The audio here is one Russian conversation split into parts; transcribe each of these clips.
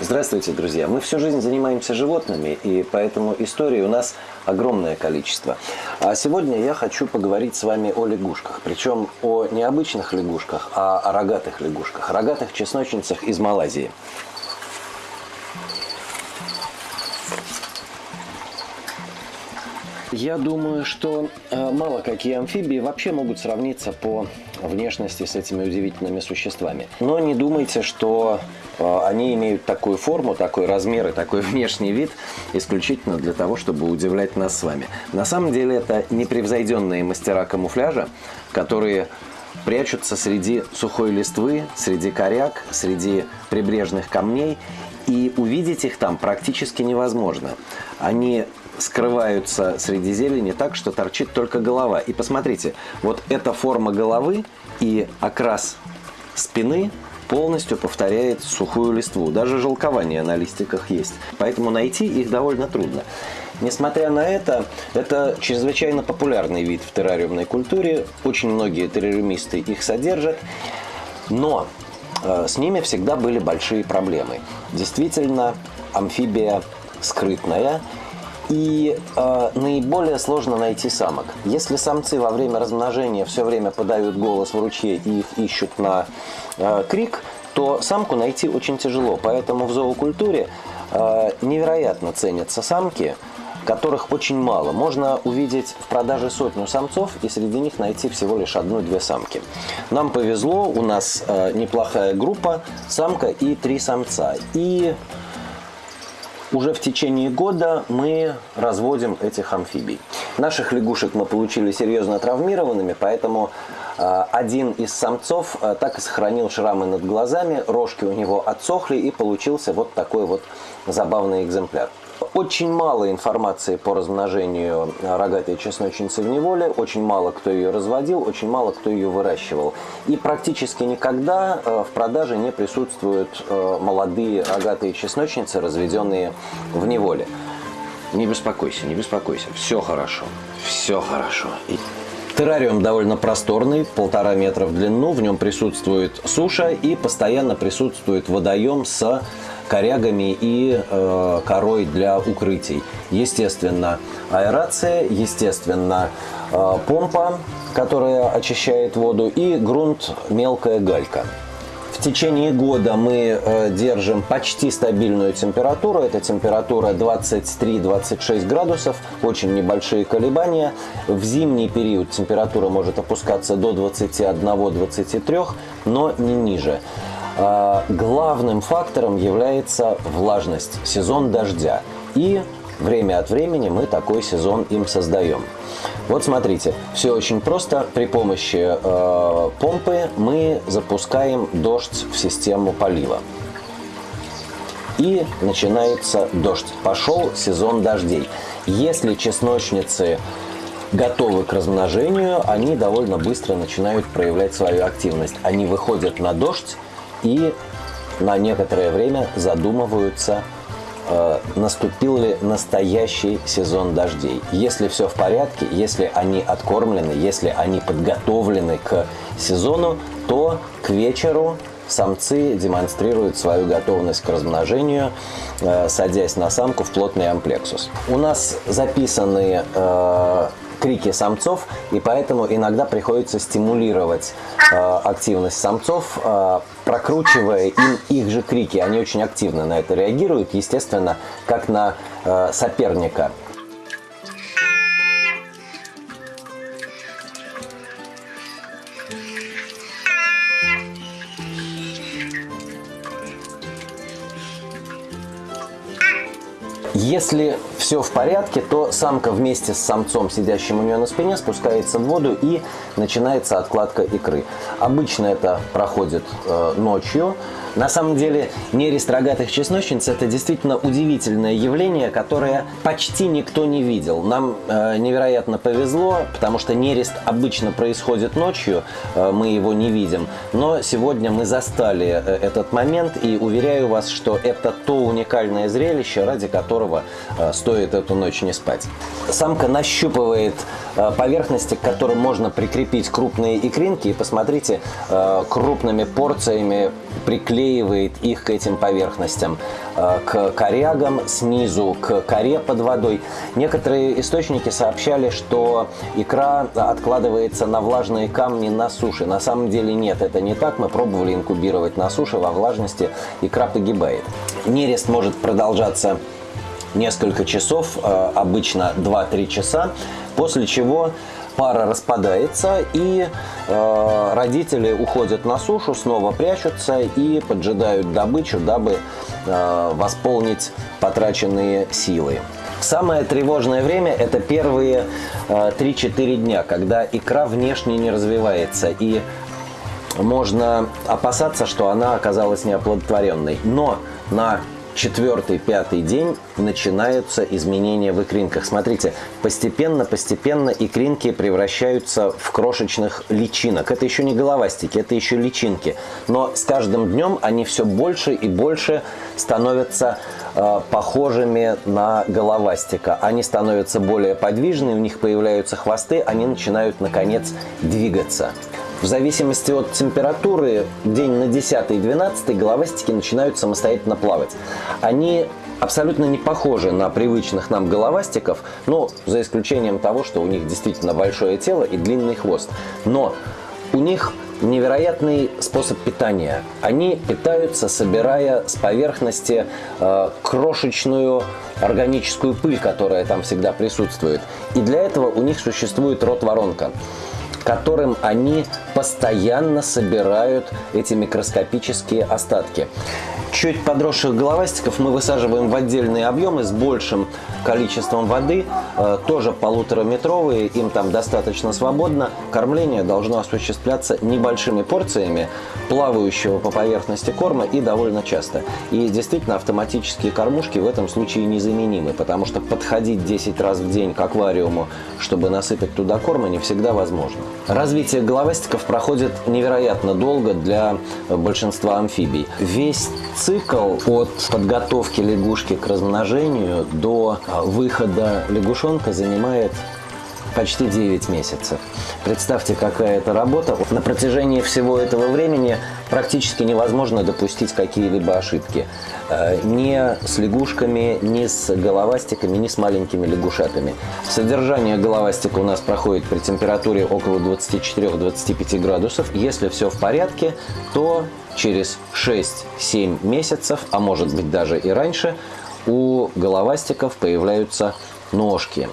Здравствуйте, друзья! Мы всю жизнь занимаемся животными, и поэтому историй у нас огромное количество. А сегодня я хочу поговорить с вами о лягушках. Причем о необычных лягушках, а о рогатых лягушках. Рогатых чесночницах из Малайзии. Я думаю, что э, мало какие амфибии вообще могут сравниться по внешности с этими удивительными существами. Но не думайте, что э, они имеют такую форму, такой размер и такой внешний вид исключительно для того, чтобы удивлять нас с вами. На самом деле это непревзойденные мастера камуфляжа, которые прячутся среди сухой листвы, среди коряк, среди прибрежных камней и увидеть их там практически невозможно. Они скрываются среди зелени так, что торчит только голова. И посмотрите, вот эта форма головы и окрас спины полностью повторяет сухую листву. Даже желкование на листиках есть. Поэтому найти их довольно трудно. Несмотря на это, это чрезвычайно популярный вид в террариумной культуре. Очень многие террариумисты их содержат. Но с ними всегда были большие проблемы. Действительно, амфибия скрытная и э, наиболее сложно найти самок. Если самцы во время размножения все время подают голос в ручье и их ищут на э, крик, то самку найти очень тяжело. Поэтому в зоокультуре э, невероятно ценятся самки, которых очень мало. Можно увидеть в продаже сотню самцов и среди них найти всего лишь одну-две самки. Нам повезло, у нас э, неплохая группа, самка и три самца. И уже в течение года мы разводим этих амфибий. Наших лягушек мы получили серьезно травмированными, поэтому э, один из самцов э, так и сохранил шрамы над глазами, рожки у него отсохли и получился вот такой вот забавный экземпляр. Очень мало информации по размножению рогатой чесночницы в неволе, очень мало кто ее разводил, очень мало кто ее выращивал. И практически никогда э, в продаже не присутствуют э, молодые рогатые чесночницы, разведенные в неволе. Не беспокойся, не беспокойся, все хорошо, все хорошо. Террариум довольно просторный, полтора метра в длину, в нем присутствует суша и постоянно присутствует водоем с корягами и э, корой для укрытий. Естественно, аэрация, естественно, э, помпа, которая очищает воду, и грунт мелкая галька. В течение года мы э, держим почти стабильную температуру. Это температура 23-26 градусов, очень небольшие колебания. В зимний период температура может опускаться до 21-23, но не ниже. А, главным фактором является влажность, сезон дождя. И время от времени мы такой сезон им создаем. Вот смотрите, все очень просто. При помощи э, помпы мы запускаем дождь в систему полива. И начинается дождь. Пошел сезон дождей. Если чесночницы готовы к размножению, они довольно быстро начинают проявлять свою активность. Они выходят на дождь и на некоторое время задумываются, э, наступил ли настоящий сезон дождей. Если все в порядке, если они откормлены, если они подготовлены к сезону, то к вечеру самцы демонстрируют свою готовность к размножению, э, садясь на самку в плотный амплексус. У нас записаны э, крики самцов, и поэтому иногда приходится стимулировать э, активность самцов, э, прокручивая им их же крики. Они очень активно на это реагируют, естественно, как на э, соперника. Если все в порядке, то самка вместе с самцом, сидящим у нее на спине, спускается в воду и начинается откладка икры. Обычно это проходит э, ночью, На самом деле нерест рогатых чесночниц это действительно удивительное явление, которое почти никто не видел. Нам э, невероятно повезло, потому что нерест обычно происходит ночью, э, мы его не видим. Но сегодня мы застали э, этот момент и уверяю вас, что это то уникальное зрелище, ради которого э, стоит эту ночь не спать. Самка нащупывает э, поверхности, к которым можно прикрепить крупные икринки. И посмотрите, э, крупными порциями приклеивает их к этим поверхностям, э, к корягам, снизу к коре под водой. Некоторые источники сообщали, что икра откладывается на влажные камни на суше. На самом деле нет, это не так. Мы пробовали инкубировать на суше, во влажности икра погибает. Нерест может продолжаться несколько часов, э, обычно 2-3 часа, после чего пара распадается, и э, родители уходят на сушу, снова прячутся и поджидают добычу, дабы э, восполнить потраченные силы. Самое тревожное время – это первые э, 3-4 дня, когда икра внешне не развивается, и можно опасаться, что она оказалась неоплодотворенной. Но на четвертый, пятый день начинаются изменения в икринках. Смотрите, постепенно-постепенно икринки превращаются в крошечных личинок. Это еще не головастики, это еще личинки. Но с каждым днем они все больше и больше становятся э, похожими на головастика. Они становятся более подвижны, у них появляются хвосты, они начинают, наконец, двигаться. В зависимости от температуры, день на 10 и 12 головастики начинают самостоятельно плавать. Они абсолютно не похожи на привычных нам головастиков, но за исключением того, что у них действительно большое тело и длинный хвост. Но у них невероятный способ питания. Они питаются, собирая с поверхности э, крошечную органическую пыль, которая там всегда присутствует. И для этого у них существует рот-воронка которым они постоянно собирают эти микроскопические остатки. Чуть подросших головастиков мы высаживаем в отдельные объемы с большим количеством воды, э, тоже полутораметровые, им там достаточно свободно. Кормление должно осуществляться небольшими порциями плавающего по поверхности корма и довольно часто. И действительно автоматические кормушки в этом случае незаменимы, потому что подходить 10 раз в день к аквариуму, чтобы насыпать туда корма, не всегда возможно. Развитие головастиков проходит невероятно долго для большинства амфибий. Весь цикл от подготовки лягушки к размножению до а, выхода лягушонка занимает почти 9 месяцев. Представьте, какая это работа. На протяжении всего этого времени практически невозможно допустить какие-либо ошибки. Э, ни с лягушками, ни с головастиками, ни с маленькими лягушатами. Содержание головастика у нас проходит при температуре около 24-25 градусов. Если все в порядке, то через 6-7 месяцев, а может быть даже и раньше, у головастиков появляются ножки.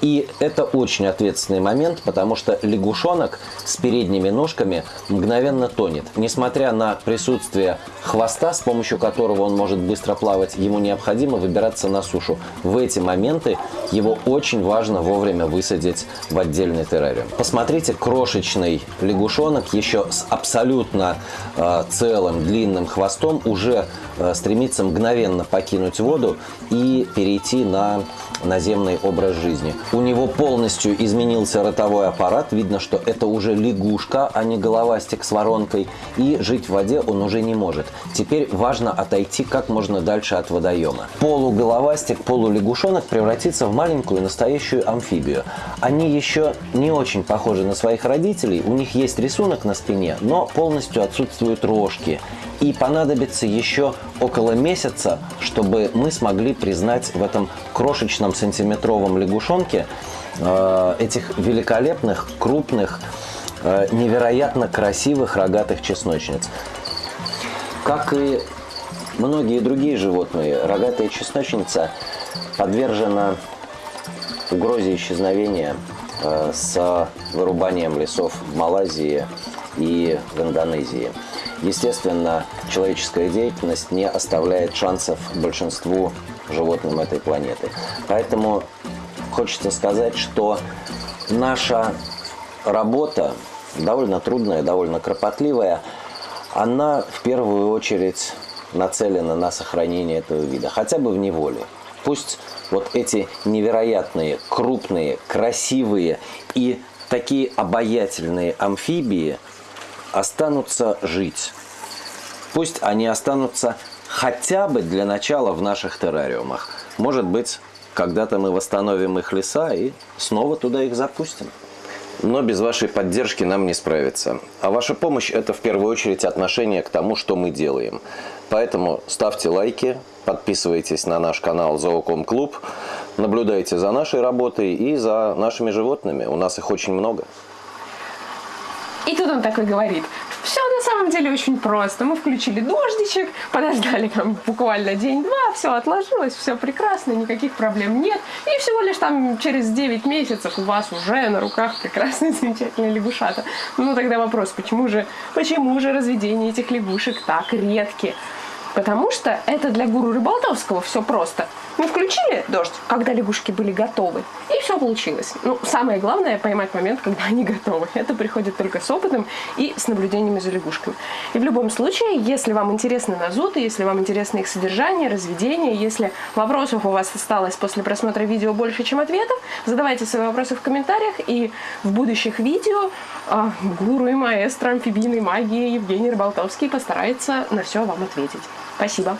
И это очень ответственный момент, потому что лягушонок с передними ножками мгновенно тонет. Несмотря на присутствие хвоста, с помощью которого он может быстро плавать, ему необходимо выбираться на сушу. В эти моменты его очень важно вовремя высадить в отдельный террариум. Посмотрите, крошечный лягушонок еще с абсолютно э, целым длинным хвостом уже э, стремится мгновенно покинуть воду и перейти на наземный образ жизни. У него полностью изменился ротовой аппарат. Видно, что это уже лягушка, а не головастик с воронкой. И жить в воде он уже не может. Теперь важно отойти как можно дальше от водоема. Полуголовастик, полулягушонок превратится в маленькую настоящую амфибию. Они еще не очень похожи на своих родителей. У них есть рисунок на спине, но полностью отсутствуют рожки. И понадобится еще около месяца, чтобы мы смогли признать в этом крошечном сантиметровом лягушонке э, этих великолепных, крупных, э, невероятно красивых рогатых чесночниц. Как и многие другие животные, рогатая чесночница подвержена угрозе исчезновения э, с вырубанием лесов в Малайзии и в Индонезии. Естественно, человеческая деятельность не оставляет шансов большинству животным этой планеты. Поэтому хочется сказать, что наша работа довольно трудная, довольно кропотливая, она в первую очередь нацелена на сохранение этого вида, хотя бы в неволе. Пусть вот эти невероятные, крупные, красивые и такие обаятельные амфибии останутся жить. Пусть они останутся хотя бы для начала в наших террариумах. Может быть, когда-то мы восстановим их леса и снова туда их запустим. Но без вашей поддержки нам не справиться. А ваша помощь – это в первую очередь отношение к тому, что мы делаем. Поэтому ставьте лайки, подписывайтесь на наш канал Зооком Клуб, наблюдайте за нашей работой и за нашими животными. У нас их очень много. И тут он такой говорит, все на самом деле очень просто. Мы включили дождичек, подождали там буквально день-два, все отложилось, все прекрасно, никаких проблем нет. И всего лишь там через 9 месяцев у вас уже на руках прекрасные, замечательные лягушата. Ну тогда вопрос, почему же, почему же разведение этих лягушек так редки? Потому что это для гуру Рыболтовского все просто. Мы включили дождь, когда лягушки были готовы, и все получилось. Ну, самое главное поймать момент, когда они готовы. Это приходит только с опытом и с наблюдениями за лягушками. И в любом случае, если вам интересны назуты, если вам интересно их содержание, разведение, если вопросов у вас осталось после просмотра видео больше, чем ответов, задавайте свои вопросы в комментариях, и в будущих видео а, гуру и маэстро амфибийной магии Евгений Рыболтовский постарается на все вам ответить. Спасибо.